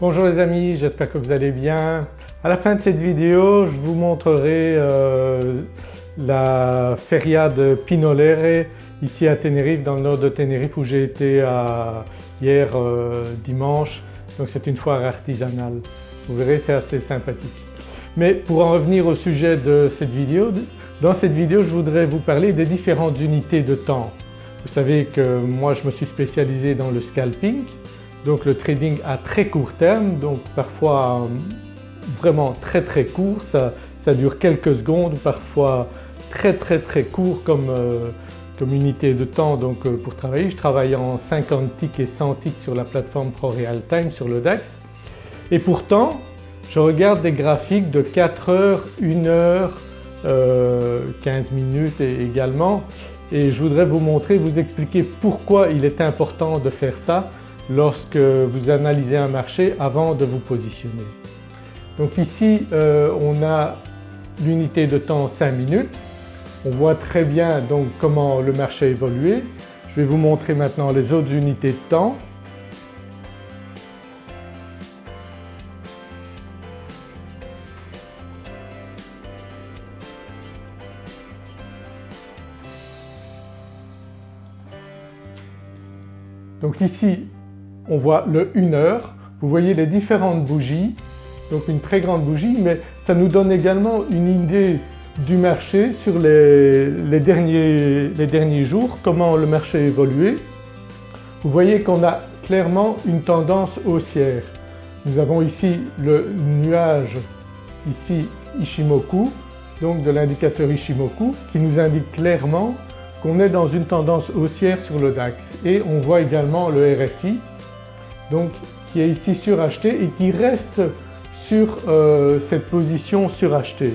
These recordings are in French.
Bonjour les amis, j'espère que vous allez bien. À la fin de cette vidéo, je vous montrerai euh, la feria de Pinolere ici à Tenerife, dans le nord de Tenerife où j'ai été hier euh, dimanche. Donc c'est une foire artisanale. Vous verrez c'est assez sympathique. Mais pour en revenir au sujet de cette vidéo, dans cette vidéo je voudrais vous parler des différentes unités de temps. Vous savez que moi je me suis spécialisé dans le scalping donc le trading à très court terme, donc parfois euh, vraiment très très court, ça, dure quelques secondes, parfois très très très court comme, euh, unité de temps donc, euh, pour travailler. Je travaille en 50 ticks et 100 ticks sur la plateforme ProRealTime sur le DAX et pourtant je regarde des graphiques de 4 heures, 1 heure, 15 minutes également. Et je voudrais vous montrer, vous expliquer pourquoi il est important de faire ça lorsque vous analysez un marché avant de vous positionner. Donc ici euh, on a l'unité de temps 5 minutes. On voit très bien donc comment le marché a évolué. Je vais vous montrer maintenant les autres unités de temps. Donc ici on voit le 1 heure, vous voyez les différentes bougies, donc une très grande bougie mais ça nous donne également une idée du marché sur les, derniers, les derniers jours, comment le marché a évolué. Vous voyez qu'on a clairement une tendance haussière. Nous avons ici le nuage ici Ishimoku, donc de l'indicateur Ishimoku qui nous indique clairement qu'on est dans une tendance haussière sur le DAX et on voit également le RSI donc qui est ici suracheté et qui reste sur euh, cette position surachetée.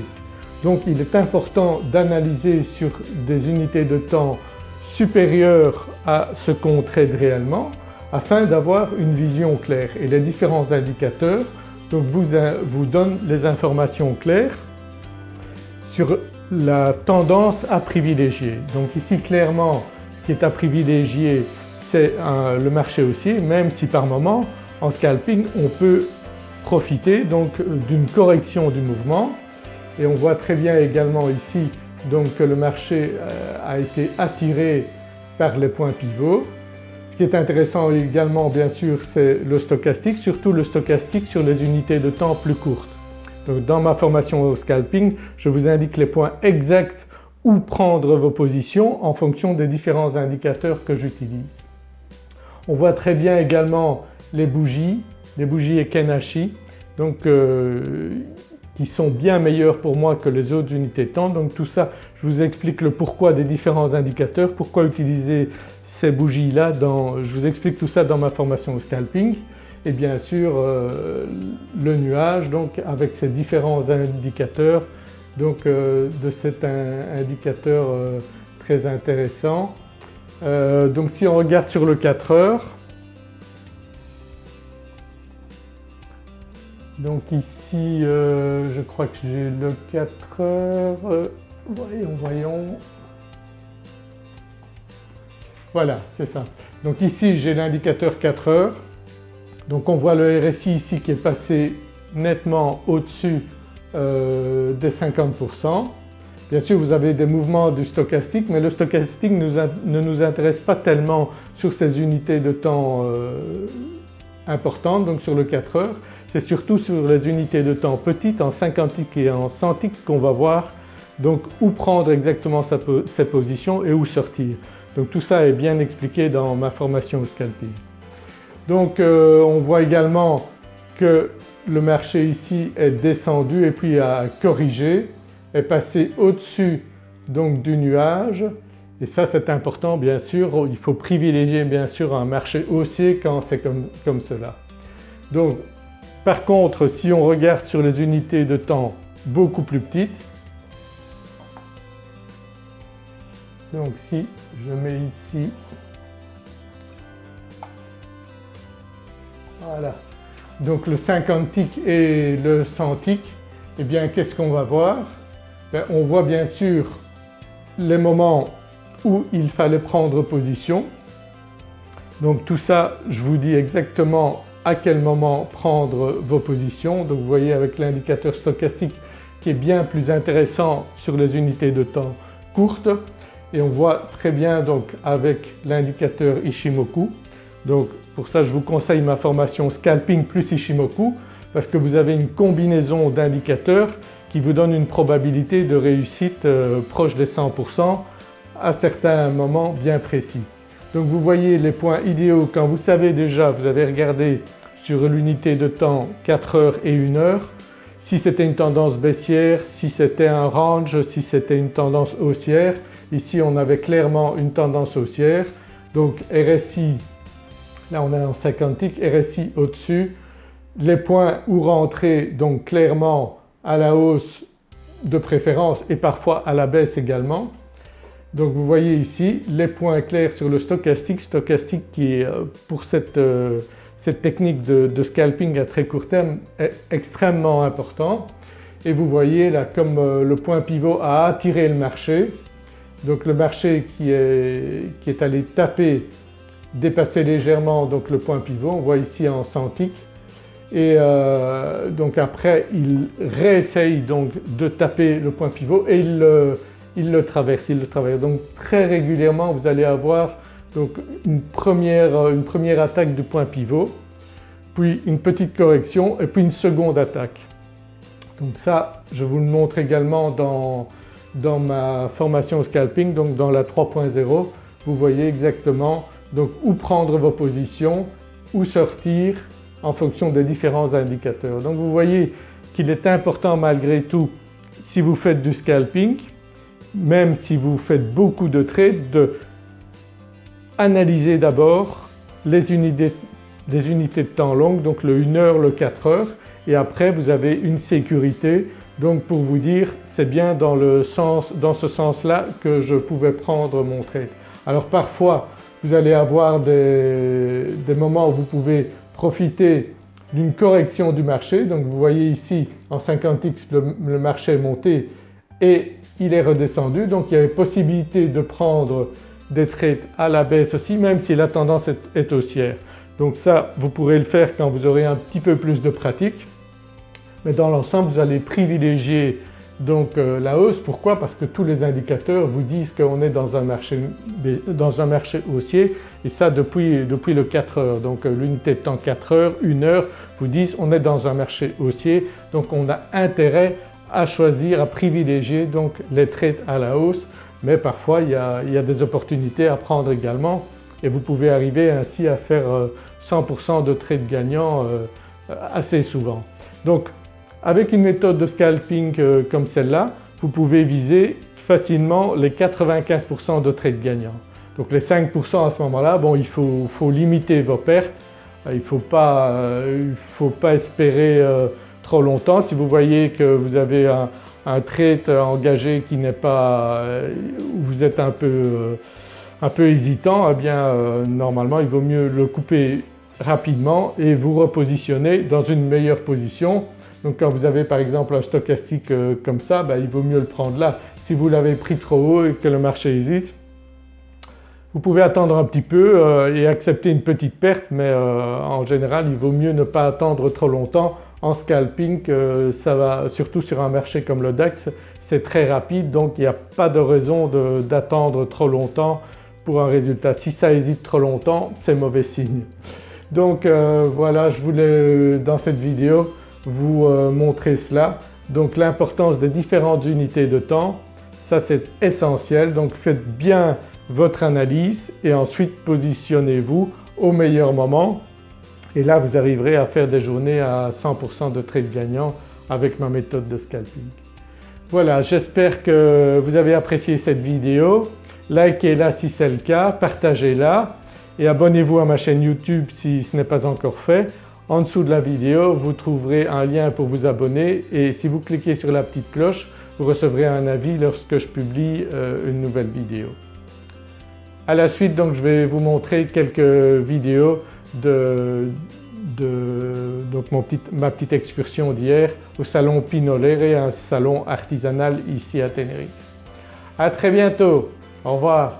Donc il est important d'analyser sur des unités de temps supérieures à ce qu'on trade réellement afin d'avoir une vision claire et les différents indicateurs vous, vous donnent les informations claires sur la tendance à privilégier. Donc ici clairement ce qui est à privilégier c'est le marché haussier même si par moment en scalping on peut profiter donc d'une correction du mouvement et on voit très bien également ici donc que le marché euh, a été attiré par les points pivots. Ce qui est intéressant également bien sûr c'est le stochastique, surtout le stochastique sur les unités de temps plus courtes. Donc dans ma formation au scalping je vous indique les points exacts où prendre vos positions en fonction des différents indicateurs que j'utilise. On voit très bien également les bougies, les bougies Ekenashi donc euh, qui sont bien meilleures pour moi que les autres unités temps. Donc tout ça je vous explique le pourquoi des différents indicateurs, pourquoi utiliser ces bougies là, je vous explique tout ça dans ma formation au scalping et bien sûr euh, le nuage donc avec ces différents indicateurs donc euh, de cet indicateur très intéressant euh, donc si on regarde sur le 4 heures, donc ici euh, je crois que j'ai le 4 heures, euh, voyons, voyons, voilà c'est ça. Donc ici j'ai l'indicateur 4 heures, donc on voit le RSI ici qui est passé nettement au-dessus des 50%. Bien sûr vous avez des mouvements du stochastique mais le stochastique ne nous intéresse pas tellement sur ces unités de temps euh, importantes donc sur le 4 heures. C'est surtout sur les unités de temps petites en 50 ticks et en 100 ticks qu'on va voir donc où prendre exactement sa, ses positions et où sortir. Donc tout ça est bien expliqué dans ma formation au scalping. Donc euh, on voit également que le marché ici est descendu et puis a corrigé est passé au-dessus donc du nuage. Et ça c'est important bien sûr, il faut privilégier bien sûr un marché haussier quand c'est comme, comme cela. Donc par contre si on regarde sur les unités de temps beaucoup plus petites, donc si je mets ici, voilà, donc le 50 tick et le 100 tick, eh bien qu'est-ce qu'on va voir? Ben, on voit bien sûr les moments où il fallait prendre position. Donc tout ça je vous dis exactement à quel moment prendre vos positions. Donc vous voyez avec l'indicateur stochastique qui est bien plus intéressant sur les unités de temps courtes et on voit très bien donc avec l'indicateur Ishimoku. Donc pour ça je vous conseille ma formation Scalping plus Ishimoku parce que vous avez une combinaison d'indicateurs qui vous donne une probabilité de réussite euh, proche des 100% à certains moments bien précis. Donc vous voyez les points idéaux quand vous savez déjà, vous avez regardé sur l'unité de temps 4 heures et 1 heure, si c'était une tendance baissière, si c'était un range, si c'était une tendance haussière. Ici on avait clairement une tendance haussière donc RSI, là on est en 50 ticks, RSI au-dessus, les points où rentrer donc clairement à la hausse de préférence et parfois à la baisse également. Donc vous voyez ici les points clairs sur le stochastique, stochastique qui euh, pour cette, euh, cette technique de, scalping à très court terme est extrêmement important. Et vous voyez là comme euh, le point pivot a attiré le marché, donc le marché qui est, qui est allé taper, dépasser légèrement donc le point pivot, on voit ici en centiques et euh, donc après il réessaye donc de taper le point pivot et il le, traverse, il le traverse. Donc très régulièrement vous allez avoir donc une première, une première attaque du point pivot, puis une petite correction et puis une seconde attaque. Donc ça je vous le montre également dans, dans ma formation scalping donc dans la 3.0 vous voyez exactement donc où prendre vos positions, où sortir en fonction des différents indicateurs. Donc vous voyez qu'il est important malgré tout si vous faites du scalping, même si vous faites beaucoup de trades, de analyser d'abord les unités, les unités de temps longues, donc le 1 heure, le 4 heures et après vous avez une sécurité donc pour vous dire c'est bien dans, le sens, dans ce sens-là que je pouvais prendre mon trade. Alors parfois vous allez avoir des, des moments où vous pouvez profiter d'une correction du marché. Donc vous voyez ici en 50x le, marché est monté et il est redescendu donc il y avait possibilité de prendre des trades à la baisse aussi même si la tendance est, haussière. Donc ça vous pourrez le faire quand vous aurez un petit peu plus de pratique mais dans l'ensemble vous allez privilégier donc euh, la hausse. Pourquoi? Parce que tous les indicateurs vous disent qu'on est dans un, marché, dans un marché haussier et ça depuis, depuis le 4 heures. Donc euh, l'unité de temps 4 heures, 1 heure vous disent on est dans un marché haussier donc on a intérêt à choisir, à privilégier donc les trades à la hausse mais parfois il y a, il y a des opportunités à prendre également et vous pouvez arriver ainsi à faire 100% euh, de trades gagnants assez souvent. Donc avec une méthode de scalping euh, comme celle-là, vous pouvez viser facilement les 95% de trades gagnants. Donc les 5% à ce moment-là, bon il faut, limiter vos pertes, il ne faut, pas, euh, faut pas espérer euh, trop longtemps. Si vous voyez que vous avez un, trade engagé qui n'est pas… vous êtes un peu, hésitant, eh bien normalement il vaut mieux le couper rapidement et vous repositionner dans une meilleure position donc quand vous avez par exemple un stochastique euh, comme ça, ben, il vaut mieux le prendre là. Si vous l'avez pris trop haut et que le marché hésite, vous pouvez attendre un petit peu euh, et accepter une petite perte mais euh, en général il vaut mieux ne pas attendre trop longtemps. En scalping ça va surtout sur un marché comme le DAX c'est très rapide donc il n'y a pas de raison d'attendre trop longtemps pour un résultat. Si ça hésite trop longtemps c'est mauvais signe. Donc voilà je voulais dans cette vidéo vous euh, montrer cela. Donc l'importance des différentes unités de temps, ça c'est essentiel donc faites bien votre analyse et ensuite positionnez-vous au meilleur moment et là vous arriverez à faire des journées à 100% de trade gagnants avec ma méthode de scalping. Voilà j'espère que vous avez apprécié cette vidéo, likez-la si c'est le cas, partagez-la et abonnez-vous à ma chaîne YouTube si ce n'est pas encore fait. En dessous de la vidéo vous trouverez un lien pour vous abonner et si vous cliquez sur la petite cloche vous recevrez un avis lorsque je publie euh, une nouvelle vidéo. À la suite donc je vais vous montrer quelques vidéos de, ma petite excursion d'hier au salon Pinolere, un salon artisanal ici à Tenerife. À très bientôt, au revoir.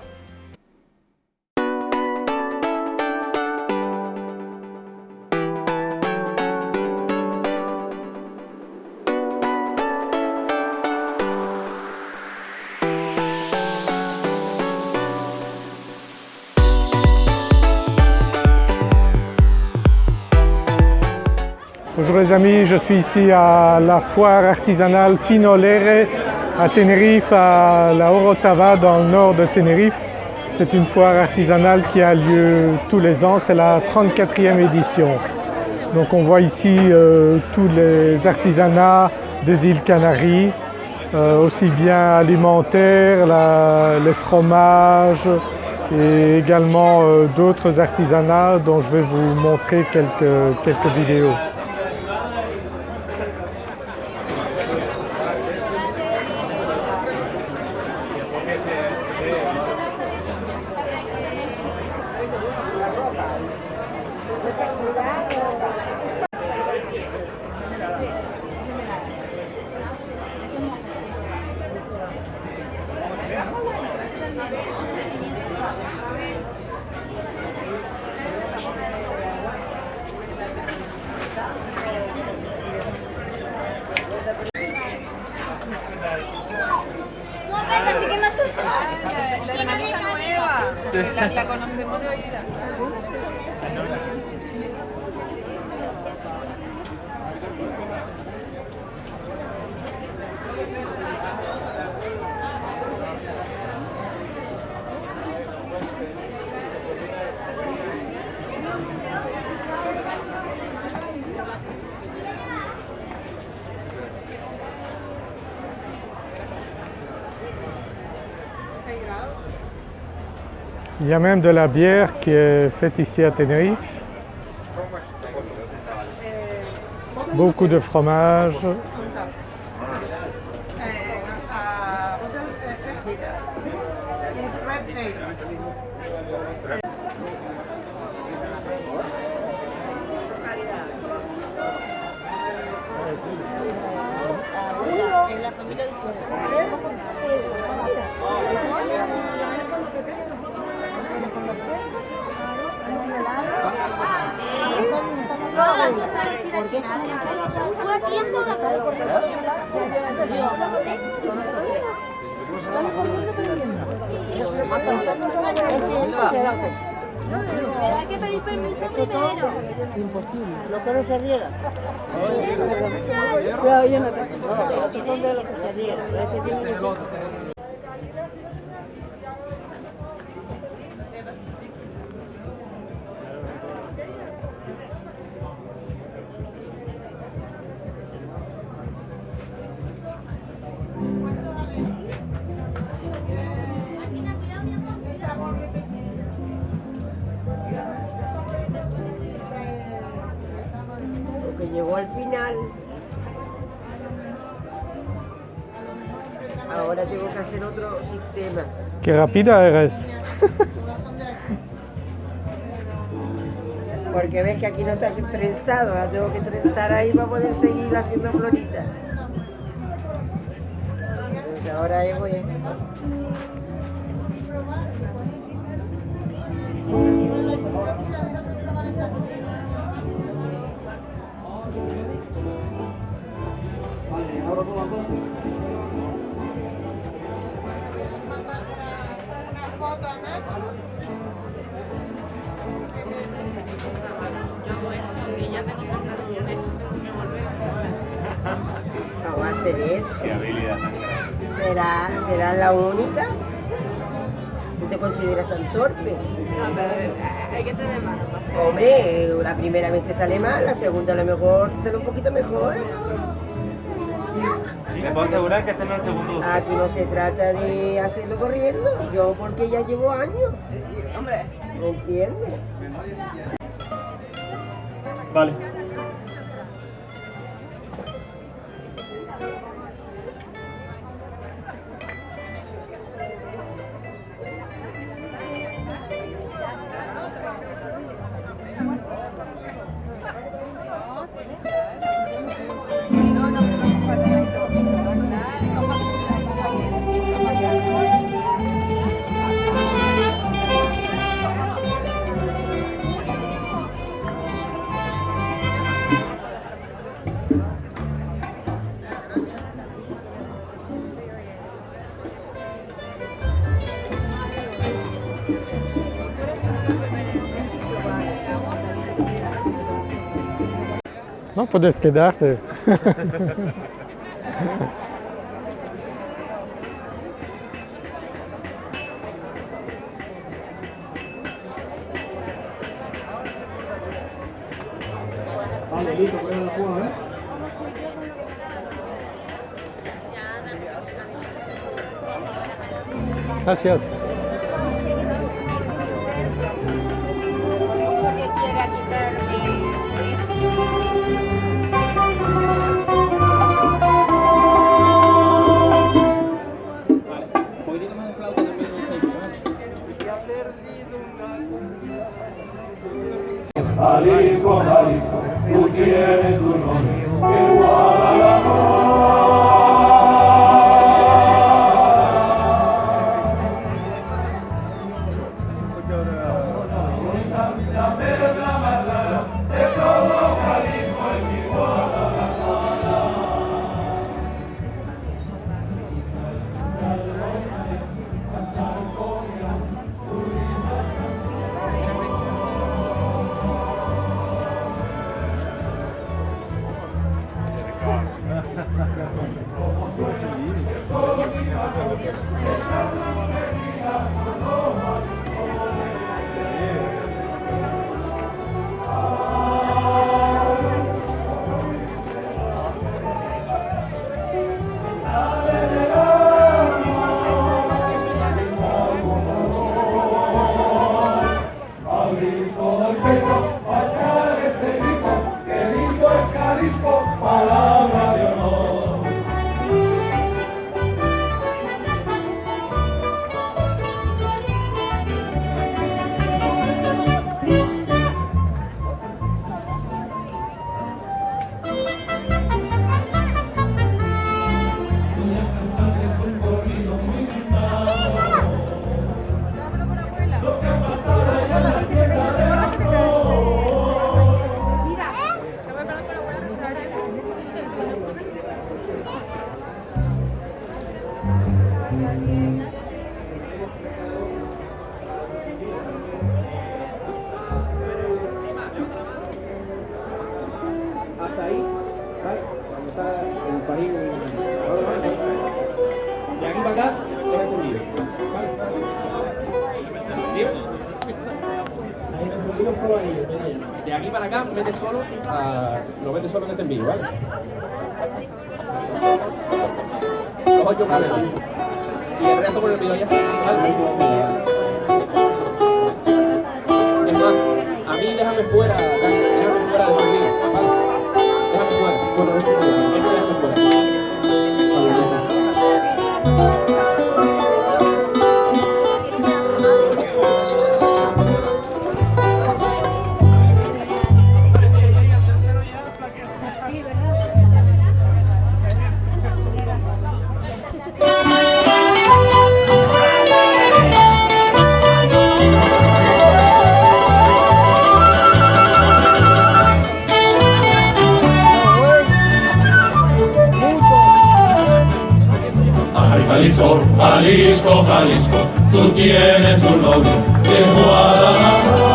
Amis, je suis ici à la foire artisanale Pinolere à Tenerife, à la Orotava dans le nord de Tenerife. C'est une foire artisanale qui a lieu tous les ans, c'est la 34e édition. Donc on voit ici euh, tous les artisanats des îles Canaries, euh, aussi bien alimentaires, les fromages et également euh, d'autres artisanats dont je vais vous montrer quelques, quelques vidéos. La, conocemos de oída. Il y a même de la bière qui est faite ici à Tenerife. Beaucoup de fromage. Hay que pedir permiso primero. Imposible. Lo que no se riega. Cuidado, yo no lo que se. Ahora tengo que hacer otro sistema. Qué rápida eres. Porque ves que aquí no está trenzado, ahora tengo que trenzar ahí para poder seguir haciendo floritas. Entonces ahora hago esto. No va a hacer eso. Qué habilidad tan grande. ¿Será, será la única? ¿Tú te consideras tan torpe? No, pero hay que tener mano para hacer. Hombre, la primera vez te sale mal, la segunda a lo mejor te sale un poquito mejor. Le puedo asegurar que está en el segundo. Aquí no se trata de hacerlo corriendo, yo porque ya llevo años, Hombre, ¿me entiendes? Vale. habe das gedacht. Gracias. Jalisco, Jalisco, tú tienes tu nombre, que Guadalajara. ¿Vale? Cuando está el país. De aquí para acá, es entendido. ¿Vale? Ahí. De aquí para acá, mete solo, a, lo mete solo en este envío, ¿vale? Los ocho cables. Y el resto por el video ya está, ¿vale? A mí déjame fuera, Dani, ここで、ここで、ここで。Jalisco, tú tienes tu novio de Guadalajara.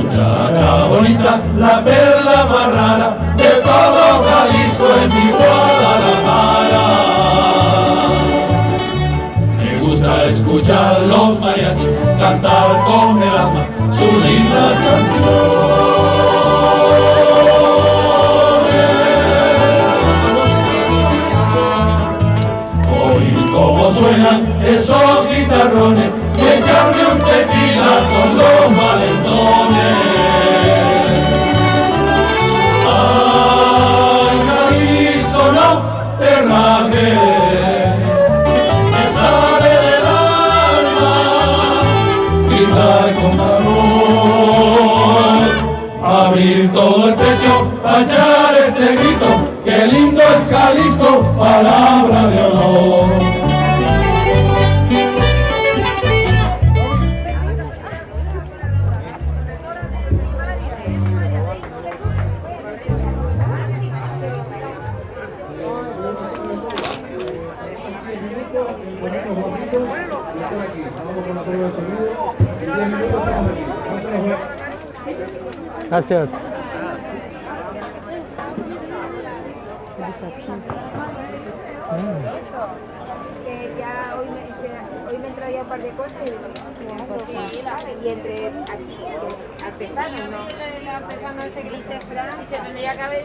Muchacha bonita, la perla más rara de todo Jalisco en mi Guadalajara. Me gusta escuchar los mariachis cantar con el alma sus lindas un par de cosas y y entre aquí, que artesano, ¿no? El artesano ese que ¿Viste, Fran? y se tendría que haber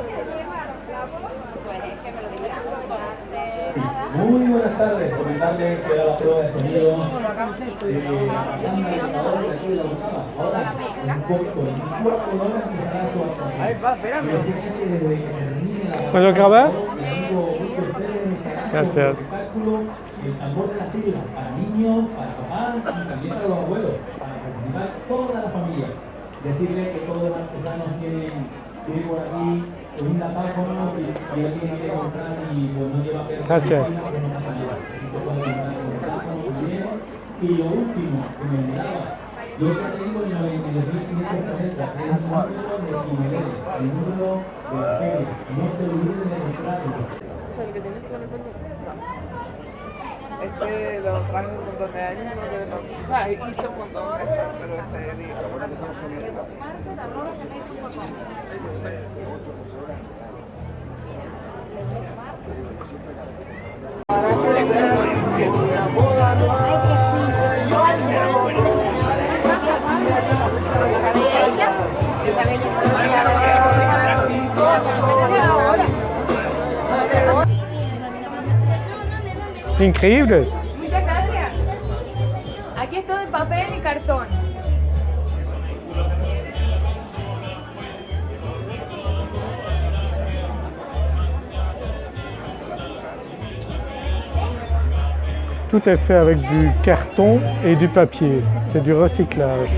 Muy buenas tardes, comentarles que era la prueba de sonido de la banda de grabador de aquí de la Bocava. Ahora, un poco, en cuatro horas empezará su actuación. Ahí va, espérame. ¿Puedo estará Gracias. el tambor de la sigla, para niños, para papás y también para los abuelos, para participar toda la familia. Decirles que todos los artesanos tienen, tienen por aquí Gracias. Y lo último que me yo que tengo el 92.560, que es el número de el de la no se olviden de los este lo traje un montón de años, o sea, hice un montón de esto, pero este dije, bueno, no Increíble. Muchas gracias. Aquí es todo en papel y cartón. Tout est fait avec du carton et du papier. C'est du recyclage.